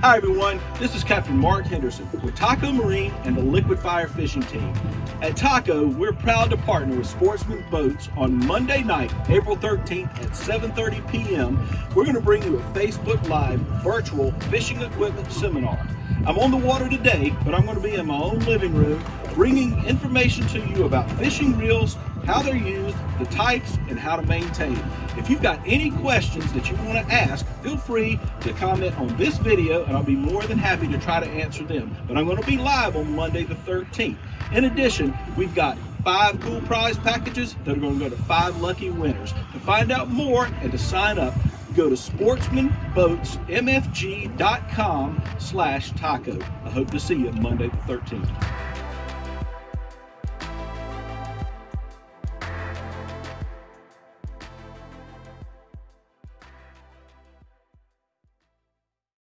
Hi everyone, this is Captain Mark Henderson with Taco Marine and the Liquid Fire Fishing Team. At Taco, we're proud to partner with Sportsman Boats on Monday night, April 13th at 7.30 p.m. We're going to bring you a Facebook Live virtual fishing equipment seminar. I'm on the water today, but I'm going to be in my own living room bringing information to you about fishing reels, how they're used, the types, and how to maintain. If you've got any questions that you want to ask, feel free to comment on this video and I'll be more than happy to try to answer them. But I'm going to be live on Monday the 13th. In addition, we've got five cool prize packages that are going to go to five lucky winners. To find out more and to sign up, go to sportsmanboatsmfg.com slash taco. I hope to see you Monday the 13th.